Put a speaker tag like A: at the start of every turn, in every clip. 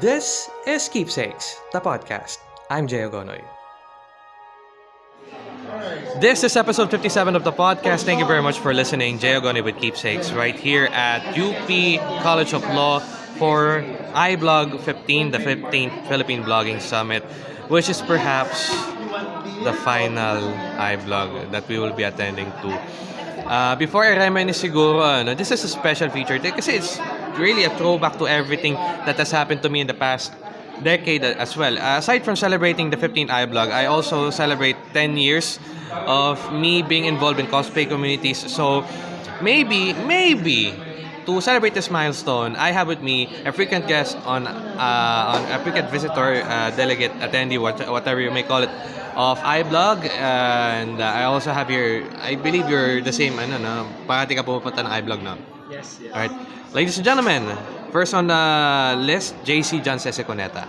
A: This is Keepsakes, the podcast. I'm Jay Ogonoy. This is episode 57 of the podcast. Thank you very much for listening. Jay Ogonoy with Keepsakes right here at UP College of Law for iBlog 15, the 15th Philippine Blogging Summit, which is perhaps the final iBlog that we will be attending to. Uh, before I reminisce siguro, ano, this is a special feature kasi it's really a throwback to everything that has happened to me in the past decade as well. Uh, aside from celebrating the 15th iBlog, I also celebrate 10 years of me being involved in cosplay communities. So maybe, maybe to celebrate this milestone, I have with me a frequent guest on, uh, on a frequent visitor, uh, delegate, attendee, what, whatever you may call it, of iBlog. and uh, I also have your, I believe you're the same, ano, no? Parati ka pumupunta ng iBlog, no?
B: Yes, yes.
A: Alright. Ladies and gentlemen, first on the list, JC John Seseconeta.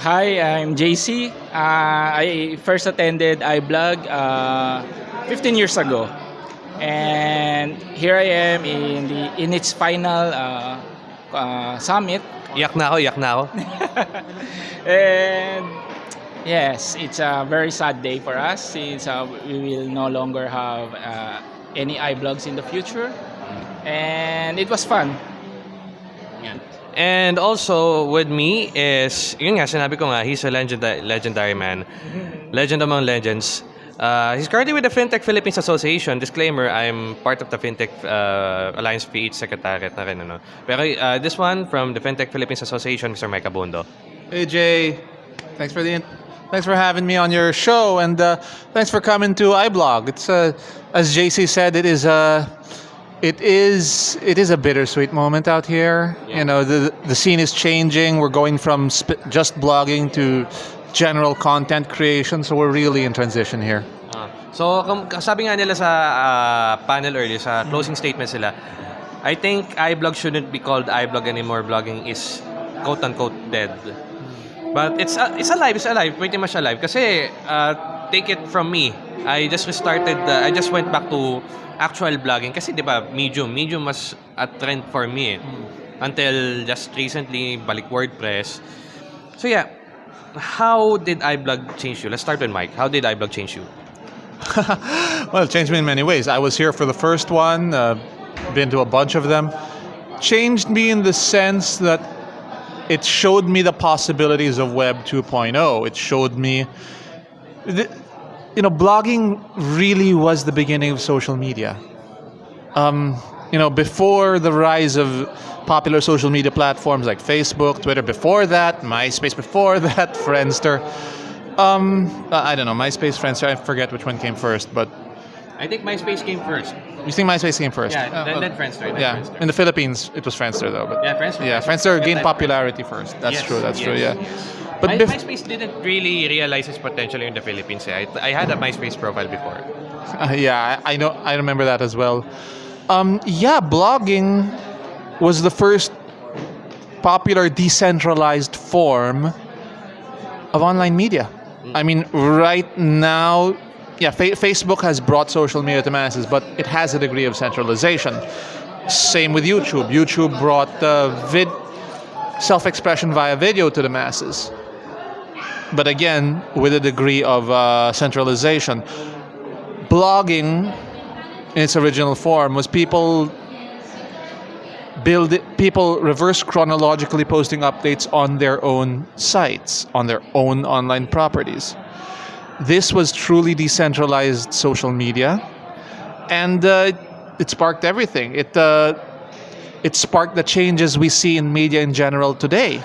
B: Hi, I'm JC. Uh, I first attended iBlog uh, 15 years ago. And here I am in the in its final uh, uh, summit.
A: Iyak na ako, iyak na ako.
B: And yes, it's a very sad day for us since uh, we will no longer have uh, any iBlogs in the future. And it was fun. Yan.
A: And also with me is, yun nga, sinabi ko nga, he's a legend, legendary man. Legend among legends. Uh, he's currently with the FinTech Philippines Association. Disclaimer, I'm part of the FinTech uh, Alliance PH Secretariat na rin. Ano. Pero uh, this one from the FinTech Philippines Association, Mr. Mike Abundo.
C: Hey Jay, thanks for the in- thanks for having me on your show, and uh, thanks for coming to iBlog. It's uh, as JC said, it is a it is it is a bittersweet moment out here.
A: Yeah.
C: You know, the the scene is changing. We're going from sp- just blogging to general content creation, so we're really in transition here.
A: Ah. so, sabi nga nila sa ah, panel earlier, sa closing statement sila, I think iBlog shouldn't be called iBlog anymore. Blogging is quote-unquote dead. But it's uh, it's alive, it's alive, pretty much alive. Kasi, uh, take it from me, I just restarted, uh, I just went back to actual blogging. Kasi di ba, Medium, Medium was a trend for me. eh. Until just recently, balik WordPress. So yeah, how did iBlog change you? Let's start with Mike. How did iBlog change you?
C: well, it changed me in many ways. I was here for the first one, uh, been to a bunch of them. Changed me in the sense that it showed me the possibilities of Web 2.0. It showed me, the, you know, blogging really was the beginning of social media. Um, you know, before the rise of popular social media platforms like Facebook, Twitter, before that, MySpace, before that, Friendster. Um, I don't know, MySpace, Friendster, I forget which one came first, but
A: I think MySpace came first.
C: you think MySpace came first?
A: Yeah,
C: Uh,
A: then, then Friendster. Then
C: yeah,
A: Friendster.
C: in the Philippines, it was Friendster though. But
A: Yeah, Friendster.
C: yeah, Friendster gained popularity first. That's
A: Yes,
C: true. That's
A: yes,
C: true. Yeah,
A: yes.
C: But
A: My, MySpace didn't really realize its potential in the Philippines. eh. I, I had a MySpace profile before.
C: Uh, yeah, I, know. I remember that as well. Um, yeah, blogging was the first popular decentralized form of online media. I mean, right now, yeah, fa- Facebook has brought social media to masses, but it has a degree of centralization. Same with YouTube. YouTube brought uh, vid- self-expression via video to the masses, but again, with a degree of uh, centralization. Blogging in its original form was people build it, people reverse chronologically posting updates on their own sites on their own online properties. This was truly decentralized social media and uh, it sparked everything. It uh, it sparked the changes we see in media in general today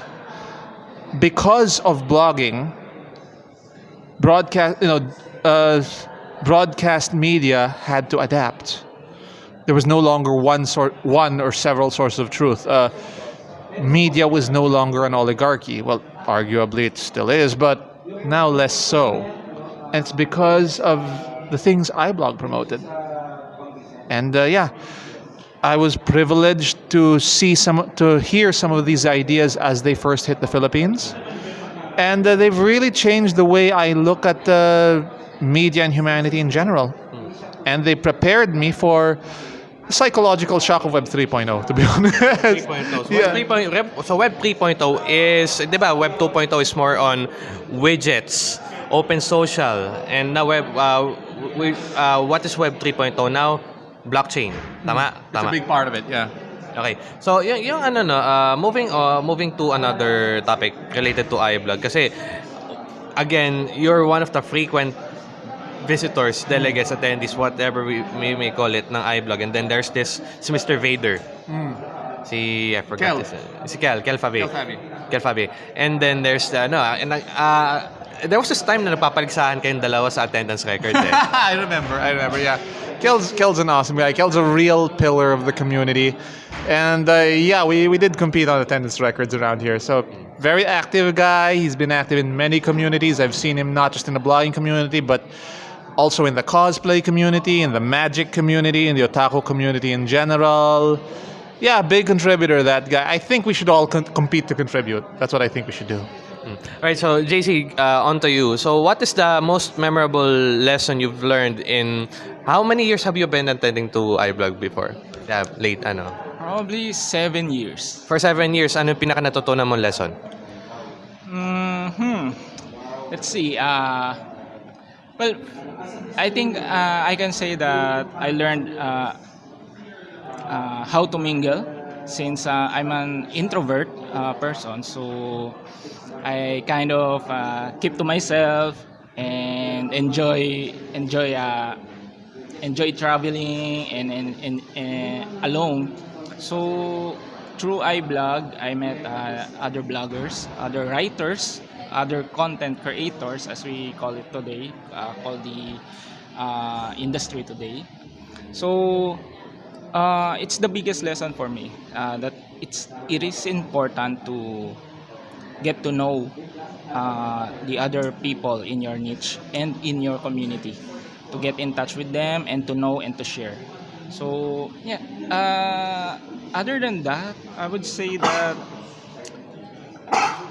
C: because of blogging broadcast you know uh, broadcast media had to adapt. There was no longer one sort one or several sources of truth. Uh, media was no longer an oligarchy. Well arguably it still is but now less so. And it's because of the things iblog promoted. And uh, yeah I was privileged to see some, to hear some of these ideas as they first hit the Philippines, and uh, they've really changed the way I look at uh, media and humanity in general. And they prepared me for psychological shock of Web 3.0, to be honest.
A: 3.0. So,
C: Yeah.
A: Web 3.0 rep- so Web 3.0 is, di ba, Web 2.0 is more on widgets, open social, and now Web, uh, we, uh, what is Web 3.0 now? Blockchain. Tama?
C: It's
A: Tama.
C: a big part of it, yeah.
A: Okay. So, yung, yung ano no, uh, moving uh, moving to another topic related to iBlog kasi again, you're one of the frequent visitors, delegates, attendees, whatever we, we may call it ng iBlog. And then there's this si Mr. Vader. Si I forgot
C: Kel.
A: his, si Kel, Kel Fabi.
C: Kel Fabi.
A: Kel Fabi. And then there's the, ano, and, uh, there was this time na napapaligsahan kayong dalawa sa attendance record eh.
C: I remember, I remember, yeah. Kel's, Kel's an awesome guy. Kel's a real pillar of the community. And uh, yeah, we, we did compete on attendance records around here. So, very active guy. He's been active in many communities. I've seen him not just in the blogging community, but also in the cosplay community, in the magic community, in the otaku community in general. Yeah, big contributor, that guy. I think we should all compete to contribute. That's what I think we should do.
A: Right, so JC, uh, on to you. So, what is the most memorable lesson you've learned in how many years have you been attending to iBlog before? Yeah, late, ano?
B: Probably seven years.
A: For seven years, ano yung pinaka natutunan mong lesson?
B: Hmm. Let's see. Uh, well, I think uh, I can say that I learned uh, uh, how to mingle since uh, I'm an introvert uh, person. So I kind of uh, keep to myself and enjoy enjoy uh, enjoy traveling and and, and, and alone. So through iBlog, I met uh, other bloggers, other writers, other content creators, as we call it today, uh, called the uh, industry today. So uh, it's the biggest lesson for me uh, that it's it is important to get to know uh, the other people in your niche and in your community to get in touch with them and to know and to share so yeah uh, other than that i would say that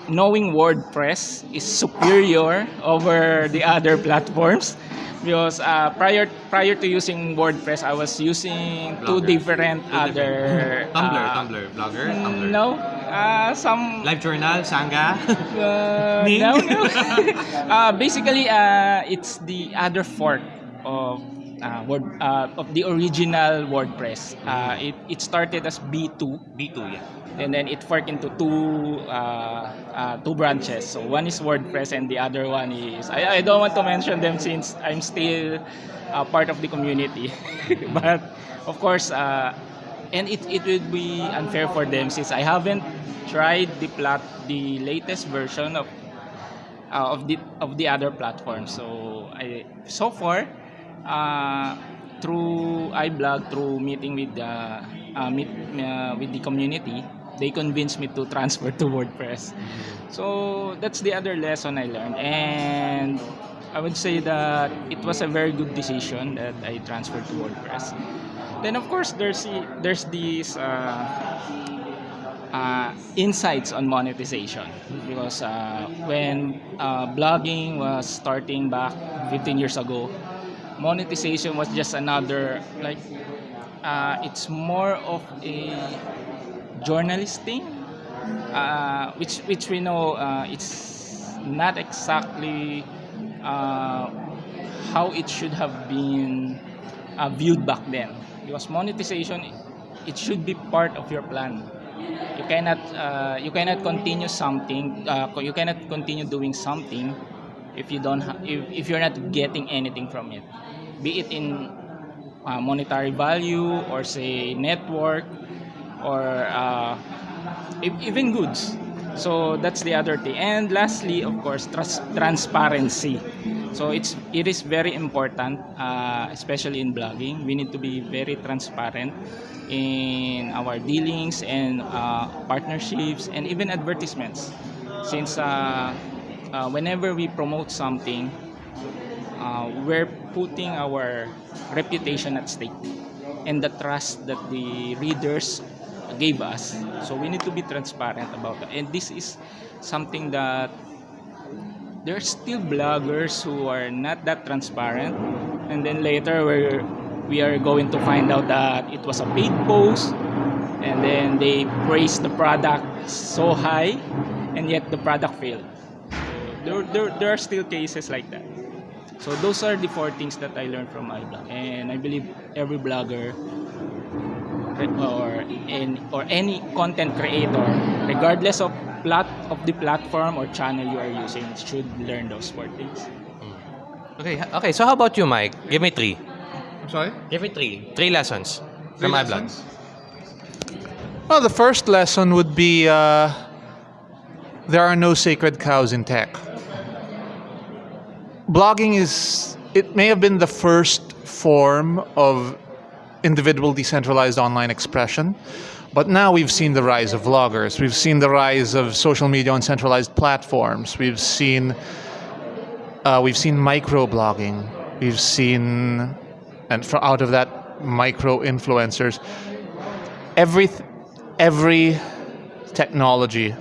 B: knowing wordpress is superior over the other platforms because uh, prior prior to using wordpress i was using two
A: Blogger.
B: different other
A: Tumblr,
B: uh,
A: Tumblr, Blogger, Tumblr.
B: no uh, some
A: Live Journal, Xanga.
B: uh, no, no. uh, basically, uh, it's the other fork of uh, word uh, of the original WordPress. Uh, it, it started as B2,
A: B2, yeah.
B: and then it forked into two uh, uh, two branches. So one is WordPress, and the other one is I, I don't want to mention them since I'm still uh, part of the community, but of course. Uh, and it, it would be unfair for them since I haven't tried the plat the latest version of uh, of the of the other platforms. So I so far uh, through iBlog through meeting with the uh, meet uh, with the community, they convinced me to transfer to WordPress. So that's the other lesson I learned, and I would say that it was a very good decision that I transferred to WordPress. Then of course there's the- there's these uh, uh, insights on monetization because uh, when uh, blogging was starting back 15 years ago, monetization was just another like uh, it's more of a journalist thing, uh, which which we know uh, it's not exactly uh, how it should have been uh, viewed back then. Because monetization it should be part of your plan. You cannot uh, you cannot continue something you cannot continue doing something if you don't if, if you're not getting anything from it be it in uh, monetary value or say network or uh, e- even goods. So that's the other thing. And lastly of course trans- transparency. So it's it is very important uh, especially in blogging we need to be very transparent in our dealings and uh, partnerships and even advertisements. Since uh, uh, whenever we promote something uh, we're putting our reputation at stake and the trust that the readers gave us. So we need to be transparent about that. And this is something that there's still bloggers who are not that transparent and then later we're we are going to find out that it was a paid post and then they praised the product so high and yet the product failed. There, there, there are still cases like that. So those are the four things that I learned from iBlog and I believe every blogger or in, or any content creator regardless of plat of the platform or channel you are using should learn those four things.
A: Okay, okay. So how about you, Mike? Give me three.
C: I'm sorry?
A: Give me three. Three lessons from iBlog.
C: Well, the first lesson would be uh, there are no sacred cows in tech. Blogging is, it may have been the first form of individual decentralized online expression, but now we've seen the rise of vloggers. We've seen the rise of social media on centralized platforms. We've seen uh, we've seen micro blogging. We've seen, and for out of that, micro influencers. Every every technology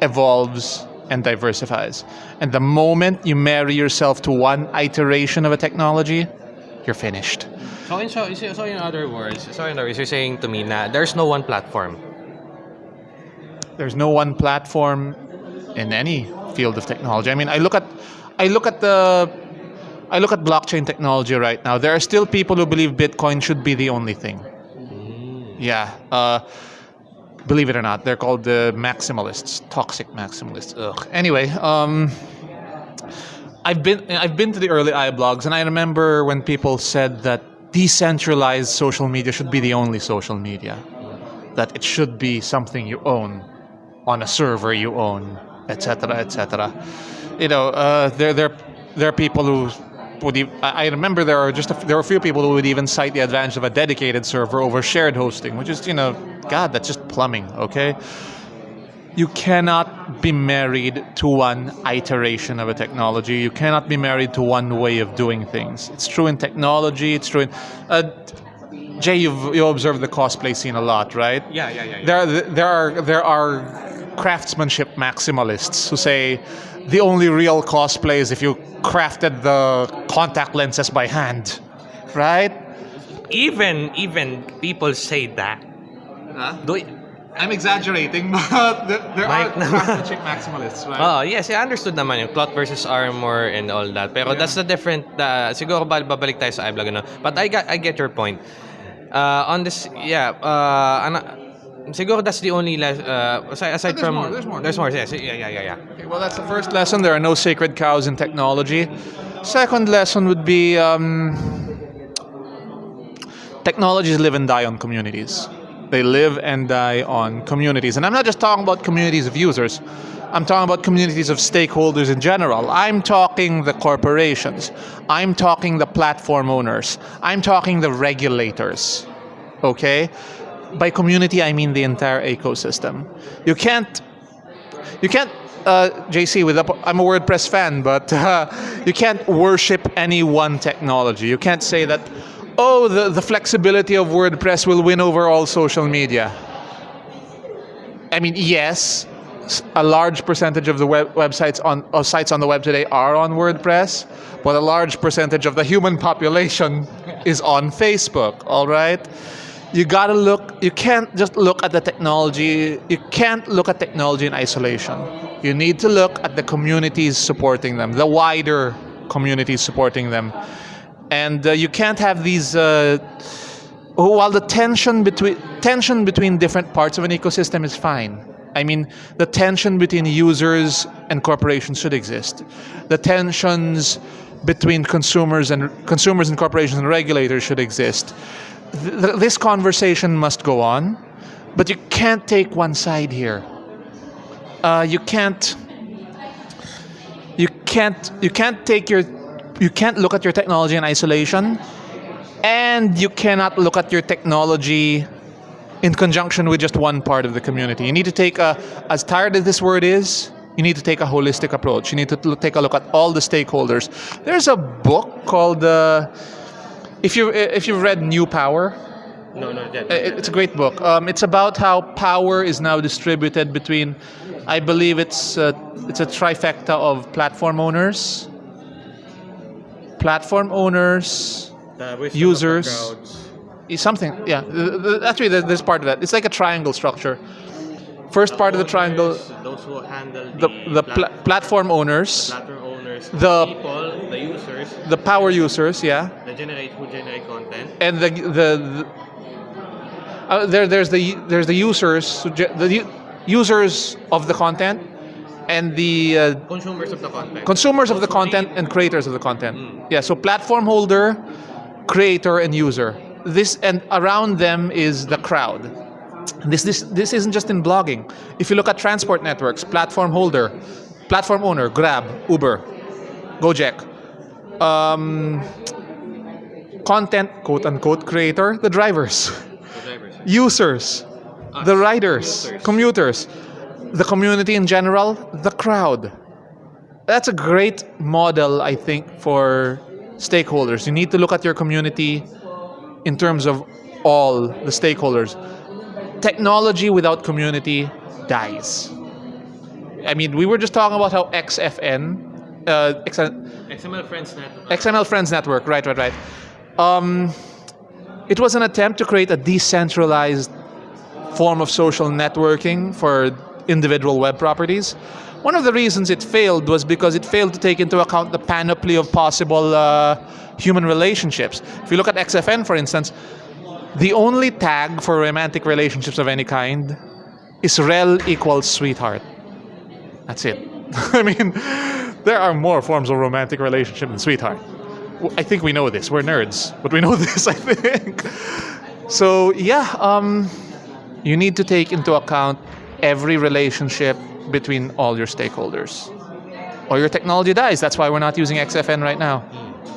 C: evolves and diversifies. And the moment you marry yourself to one iteration of a technology, you're finished.
A: So in, so, so in other words, so in other words, you're saying to me na there's no one platform.
C: There's no one platform in any field of technology. I mean, I look at I look at the I look at blockchain technology right now. There are still people who believe Bitcoin should be the only thing. Yeah. Uh, believe it or not, they're called the maximalists, toxic maximalists. Ugh. Anyway, um, I've been I've been to the early iBlogs, and I remember when people said that decentralized social media should be the only social media, that it should be something you own on a server you own, etc., etc. You know, uh, there there there are people who would. ev- I I remember there are just a, there are a few people who would even cite the advantage of a dedicated server over shared hosting, which is you know, God, that's just plumbing. Okay, you cannot be married to one iteration of a technology. You cannot be married to one way of doing things. It's true in technology. It's true in. Uh, Jay, you've you observed the cosplay scene a lot, right?
A: Yeah, yeah, yeah.
C: There, there are there are craftsmanship maximalists who say the only real cosplay is if you crafted the contact lenses by hand, right?
A: Even even people say that. Do y-
C: I'm exaggerating, but there, there
A: Mike naman.
C: craftsmanship maximalists, right?
A: Oh, yes, I understood naman yung cloth versus armor and all that. Pero that's a different, uh, siguro ba- babalik tayo sa iBlog, ano? But I, got, I get your point. Uh, on this, yeah, uh, ana, siguro that's the only, les- uh, aside, aside
C: there's
A: from,
C: more, there's more.
A: There's more, yes, yeah, yeah, yeah, yeah.
C: Okay, well, that's the first lesson. There are no sacred cows in technology. Second lesson would be um, technologies live and die on communities. They live and die on communities. And I'm not just talking about communities of users, I'm talking about communities of stakeholders in general. I'm talking the corporations, I'm talking the platform owners, I'm talking the regulators. Okay? By community, I mean the entire ecosystem. You can't you can't uh, JC with a, I'm a WordPress fan, but uh, you can't worship any one technology. You can't say that oh the, the flexibility of WordPress will win over all social media. I mean yes, a large percentage of the web, websites on of sites on the web today are on WordPress, but a large percentage of the human population is on Facebook. All right you gotta look you can't just look at the technology you can't look at technology in isolation. You need to look at the communities supporting them the wider communities supporting them. And uh, you can't have these uh, while the tension between tension between different parts of an ecosystem is fine. I mean the tension between users and corporations should exist. The tensions between consumers and consumers and corporations and regulators should exist Th- th- this conversation must go on but you can't take one side here uh, you can't you can't you can't take your you can't look at your technology in isolation and you cannot look at your technology in conjunction with just one part of the community. You need to take a, as tired as this word is, you need to take a holistic approach. You need to take a look at all the stakeholders. There's a book called, uh, if you eh, if you've read New Power,
A: No, no, yeah.
C: Eh, it's a great book. Um, it's about how power is now distributed between, I believe it's uh, it's a trifecta of platform owners, platform owners,
A: uh, The the
C: users. Is eh, something, yeah. The- the- actually, there's part of that. It's like a triangle structure. First uh, part of the triangle,
A: Owners, Those who handle
C: the the pla- platform owners,
A: platform owners,
C: the-
A: people, the users,
C: the power users, yeah,
A: the generate who generate content.
C: and the the, the uh, there there's the there's the users the users of the content and the uh,
A: Consumers of the content.
C: consumers of the content and creators of the content.
A: Mm.
C: Yeah, so platform holder, creator, and user. This and around them is the crowd. This this this isn't just in blogging. If you look at transport networks, platform holder, platform owner, Grab, Uber, Gojek. Um, content quote unquote creator, the drivers,
A: the drivers.
C: users, the riders,
A: commuters.
C: commuters, the community in general, the crowd. That's a great model, I think, for stakeholders. You need to look at your community in terms of all the stakeholders. Technology without community dies. I mean, we were just talking about how XFN, uh,
A: XML Friends Net.
C: XML Friends Network, right, right, right. Um, it was an attempt to create a decentralized form of social networking for individual web properties. One of the reasons it failed was because it failed to take into account the panoply of possible uh, human relationships. If you look at XFN, for instance, the only tag for romantic relationships of any kind is rel equals sweetheart. That's it. I mean, there are more forms of romantic relationship than sweetheart. I think we know this. We're nerds, but we know this, I think. So, yeah, um, you need to take into account every relationship between all your stakeholders. Or your technology dies. That's why we're not using XFN right now.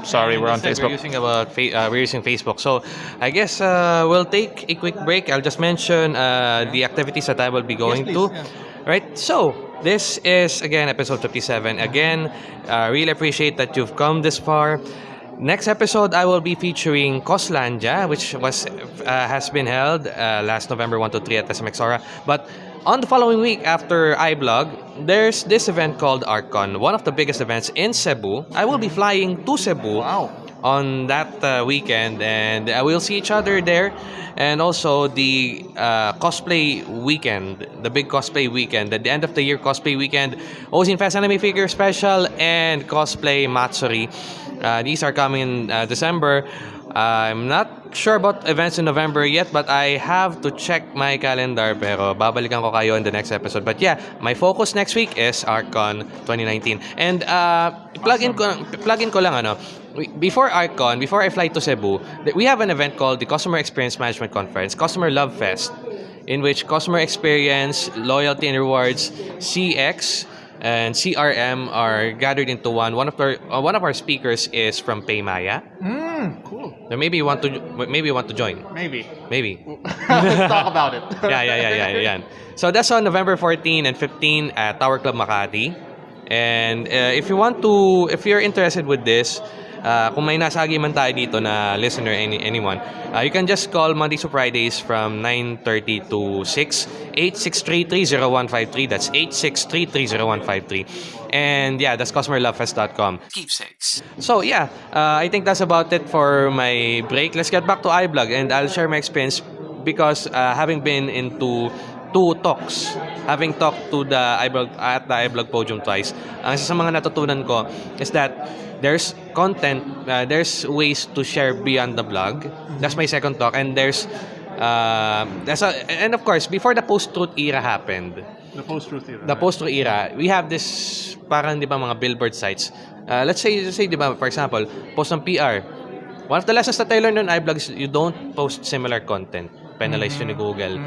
C: Sorry, we're on Facebook.
A: We're using about uh, we're using Facebook. So I guess uh, we'll take a quick break. I'll just mention uh, the activities that I will be going to. Right. So this is again episode 57. Again, uh, really appreciate that you've come this far. Next episode, I will be featuring Coslandia, which was uh, has been held uh, last November 1 to 3 at SMX Aura. But on the following week after iBlog, there's this event called ArcCon, one of the biggest events in Cebu. I will be flying to Cebu on that uh, weekend, and uh, we'll see each other there. And also the uh, cosplay weekend, the big cosplay weekend, at the end of the year cosplay weekend, Ozine Fest Anime Figure Special, and Cosplay Matsuri. Uh, these are coming in uh, December. I'm not sure about events in November yet, but I have to check my calendar. Pero babalikan ko kayo in the next episode. But yeah, my focus next week is ArcCon 2019. And uh, plug in ko, plug in ko lang ano. Before ArcCon, before I fly to Cebu, we have an event called the Customer Experience Management Conference, Customer Love Fest, in which customer experience, loyalty and rewards, CX, and CRM are gathered into one. One of our uh, one of our speakers is from Paymaya.
C: Mm, cool.
A: So maybe you want to maybe you want to join.
C: Maybe.
A: Maybe.
C: Let's talk about it.
A: yeah, yeah, yeah, yeah, yeah. So that's on November 14 and 15 at Tower Club Makati. And uh, if you want to, if you're interested with this, uh, kung may nasagi man tayo dito na listener, any, anyone, uh, you can just call Mondays to Fridays from 9.30 to 6, 8633-0153. That's 8633-0153. And yeah, that's customerlovefest.com. Keepsakes. So yeah, uh, I think that's about it for my break. Let's get back to iBlog and I'll share my experience because uh, having been into two talks, having talked to the iBlog at the iBlog podium twice, ang isa sa mga natutunan ko is that there's content, uh, there's ways to share beyond the blog. That's my second talk, and there's uh, that's a, and of course before the post-truth era happened,
C: The post-truth era.
A: the post-truth era, we have this parang di ba mga billboard sites. Uh, let's say, let's say di ba, for example, post ng PR. One of the lessons that I learned on iBlog is you don't post similar content. Penalize you ni Google.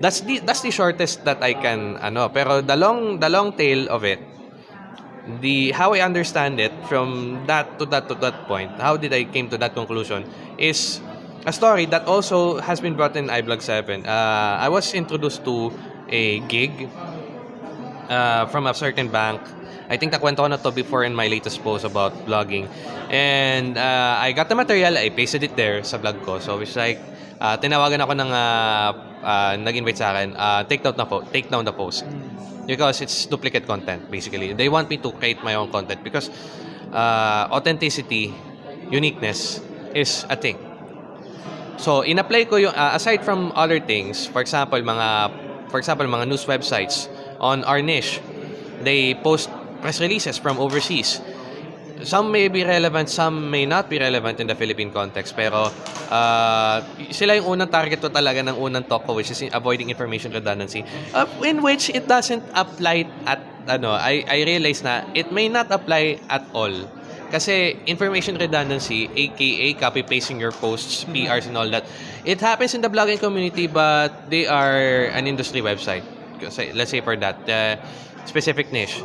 A: That's the that's the shortest that I can ano. Pero the long the long tail of it, the how I understand it from that to that to that point, how did I came to that conclusion is a story that also has been brought in iBlog 7. Uh, I was introduced to a gig uh, from a certain bank. I think nakwento ko na to before in my latest post about blogging. And uh, I got the material, I pasted it there sa blog ko. So it's like, uh, tinawagan ako ng uh, uh, nag-invite sa akin, uh, take down, na po- take down the post. Because it's duplicate content, basically. They want me to create my own content because uh, authenticity, uniqueness, is a thing. So, in-apply ko yung, uh, aside from other things, for example, mga, for example, mga news websites on our niche, they post press releases from overseas. Some may be relevant, some may not be relevant in the Philippine context. Pero, uh, sila yung unang target ko talaga ng unang talk ko, which is avoiding information redundancy, uh, in which it doesn't apply at, ano, I, I realize na it may not apply at all. Kasi information redundancy, aka copy-pasting your posts, PRs and all that, it happens in the blogging community but they are an industry website. Let's say for that, uh, specific niche.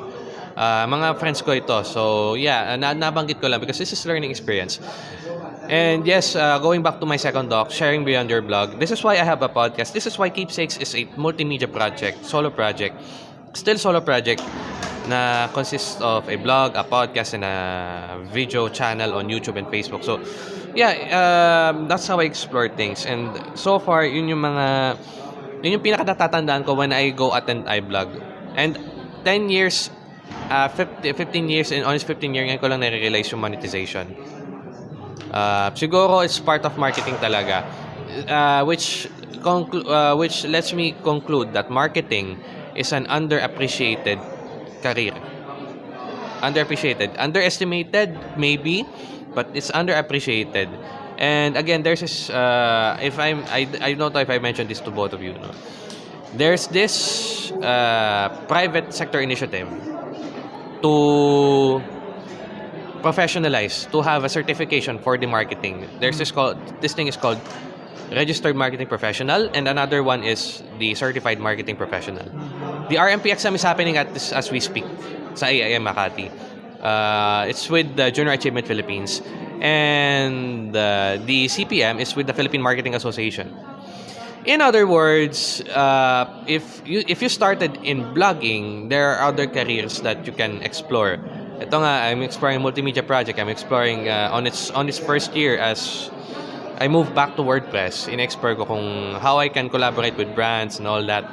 A: Uh, mga friends ko ito. So, yeah, na nabanggit ko lang because this is learning experience. And yes, uh, going back to my second doc, sharing beyond your blog. This is why I have a podcast. This is why Keepsakes is a multimedia project, solo project. Still solo project na consists of a blog, a podcast, and a video channel on YouTube and Facebook. So, yeah, um, that's how I explore things. And so far, yun yung mga, yun yung pinaka-natatandaan ko when I go attend iBlog. And 10 years, uh, 50, 15 years, and honest 15 years, ngayon ko lang nare-realize yung monetization. Uh, siguro it's part of marketing talaga. Uh, which uh, which lets me conclude that marketing is an underappreciated career. Underappreciated. Underestimated, maybe, but it's underappreciated. And again, there's this, uh, if I'm, I, I don't know if I mentioned this to both of you, no? There's this uh, private sector initiative to professionalize, to have a certification for the marketing. There's this called, this thing is called registered marketing professional and another one is the certified marketing professional. The RMP exam is happening at this as we speak sa AIM Makati. Uh, it's with the Junior Achievement Philippines and uh, the CPM is with the Philippine Marketing Association. In other words, uh, if you if you started in blogging, there are other careers that you can explore. Ito nga, I'm exploring multimedia project. I'm exploring uh, on its on its first year as I moved back to WordPress. In-explore ko kung how I can collaborate with brands and all that.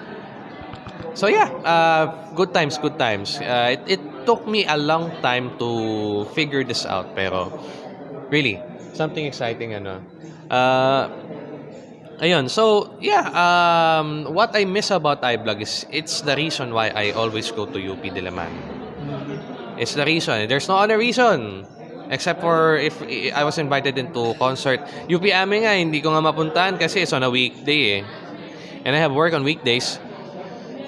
A: So yeah, uh, good times, good times. Uh, it, it took me a long time to figure this out, pero really, something exciting ano. Uh, ayun, so yeah, um, what I miss about iBlog is it's the reason why I always go to UP Diliman. It's the reason. There's no other reason. Except for if I was invited into concert. UP Amin nga, hindi ko nga mapuntahan kasi it's on a weekday eh. And I have work on weekdays.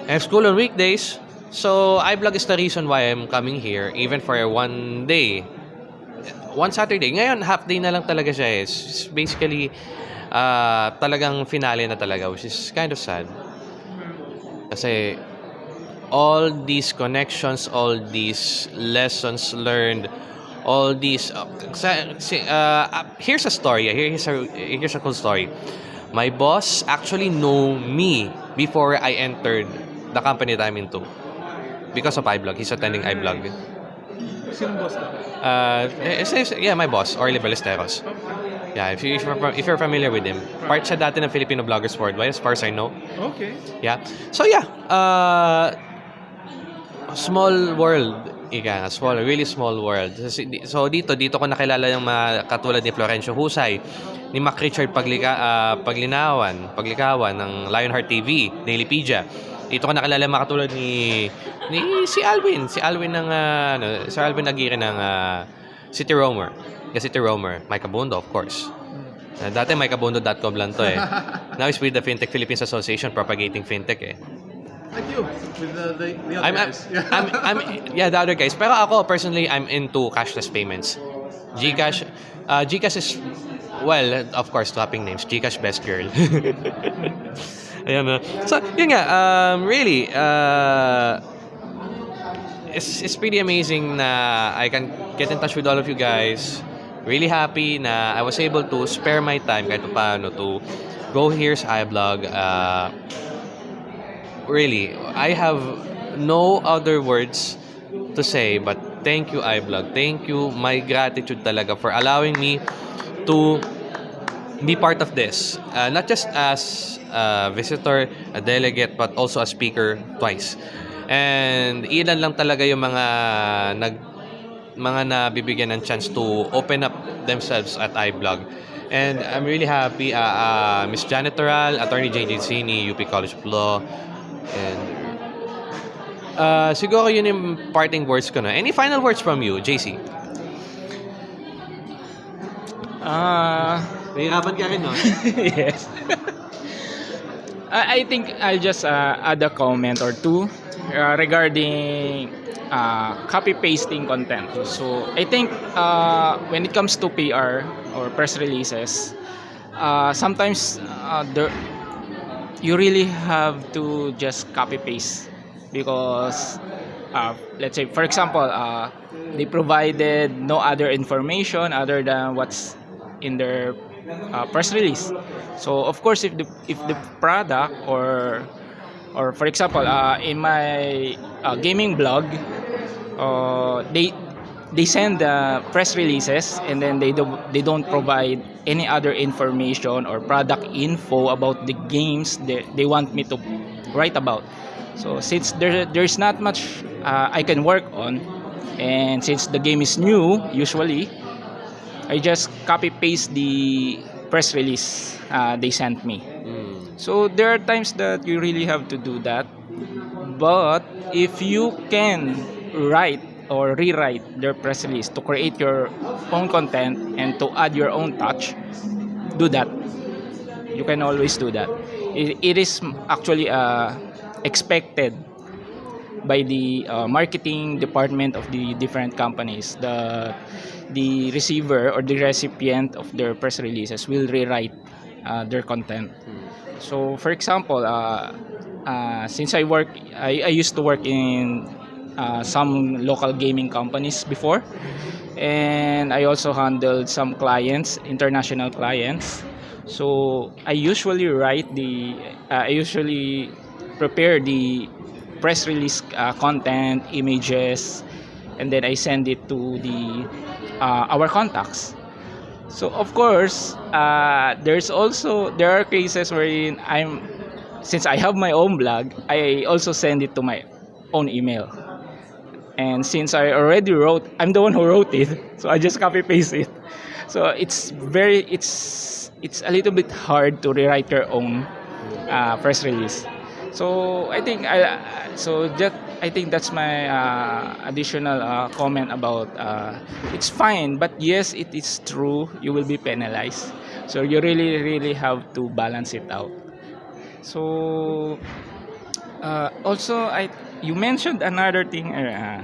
A: I have school on weekdays. So, iBlog is the reason why I'm coming here, even for one day. One Saturday. Ngayon, half day na lang talaga siya eh. It's basically, uh, talagang finale na talaga, which is kind of sad. Kasi, all these connections, all these lessons learned, all these uh, uh, uh, here's a story here's a here's a cool story. My boss actually know me before I entered the company that I'm into. Because of iBlog he's attending iBlog.
C: Sino boss
A: uh, yeah my boss Orly Ballesteros yeah if, you, if, you're, if you're familiar with him part siya dati ng Filipino Bloggers Worldwide as far as I know
C: Okay.
A: Yeah. So yeah, uh, small world. Ika nga, small, really small world. So, dito, dito ko nakilala yung mga katulad ni Florencio Husay, ni Mac Richard Paglika, ah, Paglinawan, Paglikawan ng Lionheart TV, Dailypedia. Dito ko nakilala yung mga katulad ni, ni si Alvin, si Alvin ng, ah, ano, si Alvin Aguirre ng ah, City Roamer. City Roamer, Mike Abundo, of course. Uh, dati mikeabundo.com lang to eh. Now it's with the Fintech Philippines Association propagating fintech eh.
C: Like you, with the, the, the other
A: I'm,
C: guys.
A: I'm, I'm, yeah, the other guys. Pero ako, personally, I'm into cashless payments. Gcash, uh, Gcash is, well, of course, swapping names. Gcash best girl. Ayan na. So, yun nga, um, really, uh, it's, it's pretty amazing na I can get in touch with all of you guys. Really happy na I was able to spare my time kahit pa paano to go here sa iBlog. Uh, really, I have no other words to say but thank you iBlog. Thank you. My gratitude talaga for allowing me to be part of this. Uh, not just as a visitor, a delegate, but also a speaker twice. And ilan lang talaga yung mga nag mga nabibigyan ng chance to open up themselves at iBlog. And I'm really happy, uh, uh, Miss Janet Toral, Attorney JJ Cini, UP College of Law, and uh, siguro yun yung parting words ko na. Any final words from you, JC?
B: Ah,
A: Nahihirapan ka rin, no?
B: yes. I I think I'll just uh, add a comment or two uh, regarding uh, copy pasting content. So I think uh, when it comes to PR or press releases, uh, sometimes uh, you really have to just copy paste because uh, let's say for example uh, they provided no other information other than what's in their uh, press release so of course if the if the product or or for example uh, in my uh, gaming blog uh, they they send the press releases and then they do, they don't provide any other information or product info about the games they, they want me to write about so since there there's not much uh, I can work on and since the game is new usually I just copy paste the press release uh, they sent me
A: Mm.
B: So there are times that you really have to do that. But if you can write or rewrite their press release to create your own content and to add your own touch, do that. You can always do that. It, it is actually uh, expected by the uh, marketing department of the different companies. The the receiver or the recipient of their press releases will rewrite uh, their content. So, for example, uh, uh, since I work, I, I used to work in uh, some local gaming companies before, and I also handled some clients, international clients. So I usually write the, uh, I usually prepare the press release uh, content, images, and then I send it to the uh, our contacts. So of course, uh, there's also there are cases wherein I'm since I have my own blog, I also send it to my own email. And since I already wrote, I'm the one who wrote it, so I just copy paste it. So it's very it's it's a little bit hard to rewrite your own uh, press release. So I think I so that I think that's my uh, additional uh, comment about uh, it's fine, but yes, it is true you will be penalized. So you really really have to balance it out. So uh, also I you mentioned another thing, uh,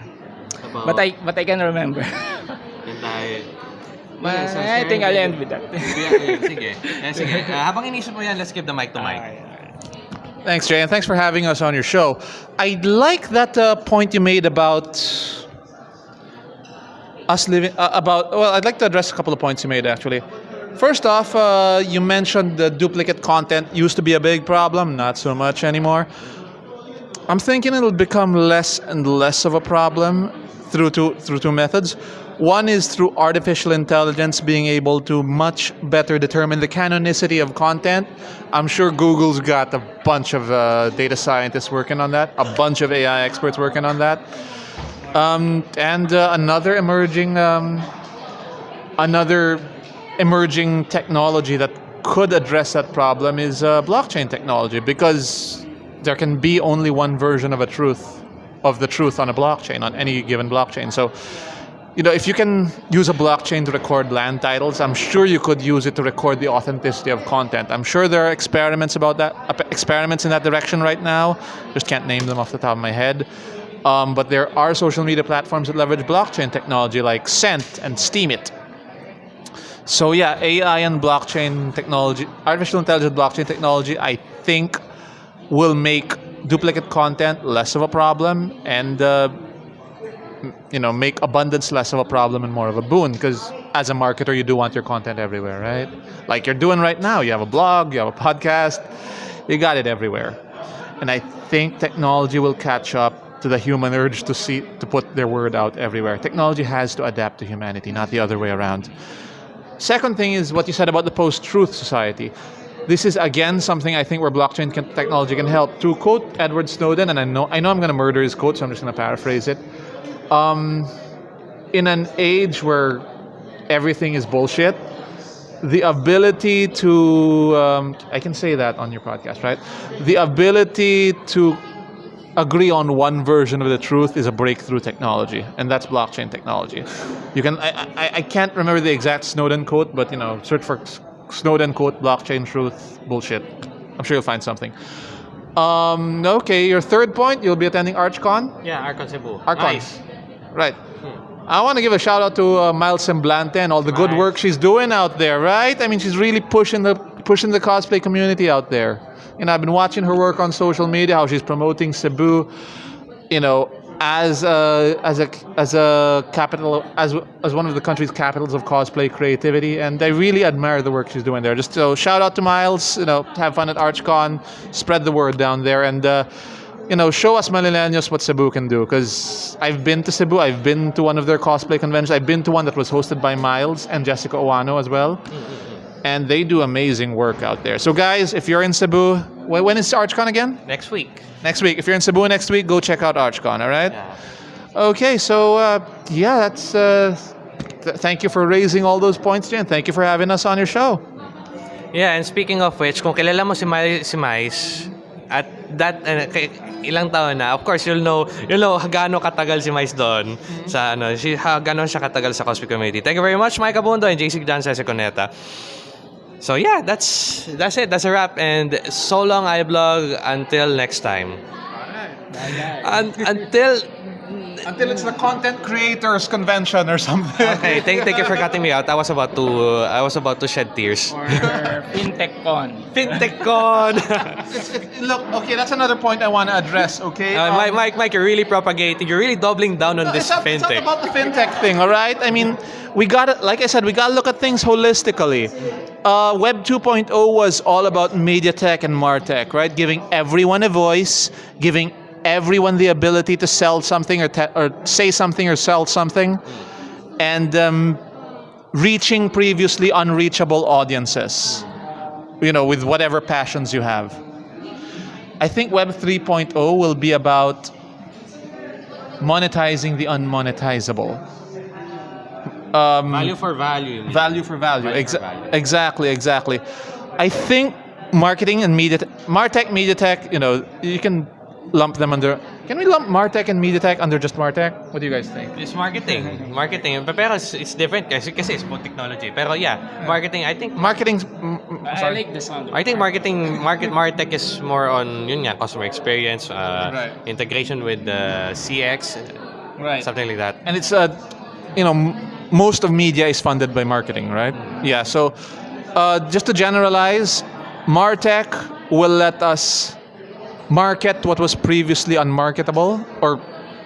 A: About,
B: but I but I can remember. But
A: Yeah, so
B: I think I'll end with that.
A: Yeah, sige. Yeah, sige. Uh, habang inisip mo yan, let's give the mic to Mike.
C: Thanks, Jay, and thanks for having us on your show. I like that uh, point you made about us living uh, about. Well, I'd like to address a couple of points you made actually. First off, uh, you mentioned the duplicate content used to be a big problem, not so much anymore. I'm thinking it'll become less and less of a problem through two through two methods. One is through artificial intelligence being able to much better determine the canonicity of content. I'm sure Google's got a bunch of uh, data scientists working on that, a bunch of AI experts working on that, um, and uh, another emerging um, another emerging technology that could address that problem is uh, blockchain technology because there can be only one version of a truth of the truth on a blockchain on any given blockchain. So you know if you can use a blockchain to record land titles i'm sure you could use it to record the authenticity of content. I'm sure there are experiments about that uh, experiments in that direction right now. Just can't name them off the top of my head. Um, but there are social media platforms that leverage blockchain technology like Scent and Steemit. So yeah, AI and blockchain technology, artificial intelligence blockchain technology, I think will make duplicate content less of a problem and uh, you know make abundance less of a problem and more of a boon because as a marketer you do want your content everywhere right? Like you're doing right now you have a blog you have a podcast you got it everywhere. And i think technology will catch up to the human urge to see to put their word out everywhere. Technology has to adapt to humanity not the other way around. Second thing is what you said about the post-truth society. This is again something I think where blockchain can, technology can help. To quote Edward Snowden, and I know I know I'm going to murder his quote, so I'm just going to paraphrase it. Um, in an age where everything is bullshit, the ability to um, I can say that on your podcast, right? The ability to agree on one version of the truth is a breakthrough technology, and that's blockchain technology. You can I, I, I can't remember the exact Snowden quote, but you know, search for Snowden quote blockchain truth bullshit. I'm sure you'll find something. Um, okay, your third point, you'll be attending ArchCon.
A: Yeah, ArchCon Cebu.
C: ArchCon.
A: Nice.
C: Right. I want to give a shout out to uh, Miles Semblante and all the good work she's doing out there, right? I mean, she's really pushing the pushing the cosplay community out there. And I've been watching her work on social media, how she's promoting Cebu, you know, as a as a as a capital as as one of the country's capitals of cosplay creativity, and I really admire the work she's doing there. Just so shout out to Miles, you know, have fun at ArchCon, spread the word down there, and. Uh, you know, show us Manileños what Cebu can do. Because I've been to Cebu, I've been to one of their cosplay conventions. I've been to one that was hosted by Miles and Jessica Oano as well. And they do amazing work out there. So, guys, if you're in Cebu, when is ArchCon again?
A: Next week.
C: Next week. If you're in Cebu next week, go check out ArchCon, all right?
A: Yeah.
C: Okay, so uh, yeah, that's. Uh, th- thank you for raising all those points, Jen. Thank you for having us on your show.
A: Yeah, and speaking of which, kung kilala mo si Mai, si Mais, at that uh, ilang taon na, of course you'll know you'll know gaano katagal si Mais doon sa ano, si ha, gaano siya katagal sa cosplay community. Thank you very much Mike Abundo and JC John Cesar Coneta. So yeah, that's that's it. That's a wrap and so long iBlog. until next time. Un- until
C: Until it's the content creators convention or something.
A: Okay, thank, thank you for cutting me out. I was about to uh, I was about to shed tears.
B: Or FinTechCon.
A: FinTechCon.
C: It's- it- look, okay, that's another point I want to address. Okay,
A: Uh,
C: Um,
A: Mike, Mike, Mike, you're really propagating. You're really doubling down on
C: No,
A: this
C: it's, not, it's not
A: fintech.
C: about the fintech thing, all right? I mean, we got to, like I said, we got to look at things holistically. Uh, Web 2.0 was all about media tech and martech, right? Giving everyone a voice, giving everyone the ability to sell something or, or say something or sell something, and um, reaching previously unreachable audiences, you know, with whatever passions you have. I think Web 3.0 will be about monetizing the unmonetizable. Um,
A: value for value.
C: value for value.
A: Value
C: Exa-
A: for value.
C: Exactly, exactly. I think marketing and media, Martech, media tech, you know, you can lump them under. Can we lump Martech and media tech under just Martech? What do you guys think?
A: It's marketing. Marketing. Pero it's, it's different kasi, kasi it's both technology. Pero yeah, marketing, I think
C: Marketing. mm, mm,
B: I like the sound.
A: I think marketing, market, Martech is more on yun nga, customer experience, uh,
C: Right.
A: integration with the CX,
C: Right.
A: something like that.
C: and it's uh, you know m- most of media is funded by marketing right yeah so uh, just to generalize martech will let us market what was previously unmarketable or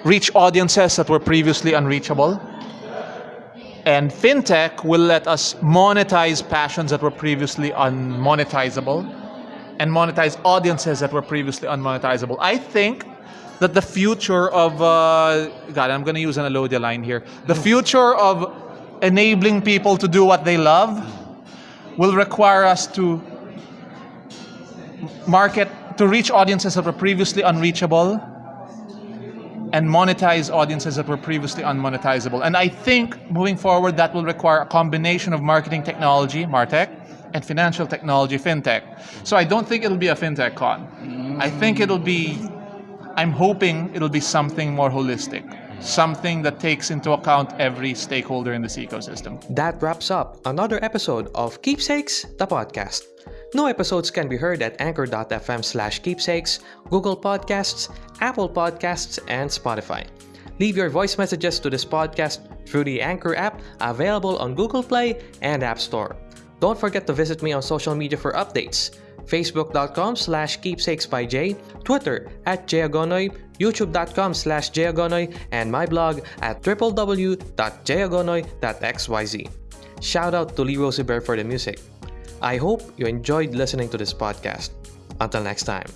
C: reach audiences that were previously unreachable and fintech will let us monetize passions that were previously unmonetizable and monetize audiences that were previously unmonetizable. I think that the future of uh, God, I'm going to use an Alodia line here. The future of enabling people to do what they love will require us to market to reach audiences that were previously unreachable and monetize audiences that were previously unmonetizable. And I think moving forward, that will require a combination of marketing technology, Martech, and financial technology, FinTech. So I don't think it'll be a FinTech con. I think it'll be, I'm hoping it'll be something more holistic, something that takes into account every stakeholder in this ecosystem.
A: That wraps up another episode of Keepsakes, the podcast. New episodes can be heard at anchor.fm slash keepsakes, Google Podcasts, Apple Podcasts, and Spotify. Leave your voice messages to this podcast through the Anchor app available on Google Play and App Store. Don't forget to visit me on social media for updates. Facebook.com slash keepsakes by Jay, Twitter at Jayagonoy, YouTube.com slash Jayagonoy, and my blog at www.jayagonoy.xyz. Shout out to Lee Rosie Bear for the music. I hope you enjoyed listening to this podcast. Until next time.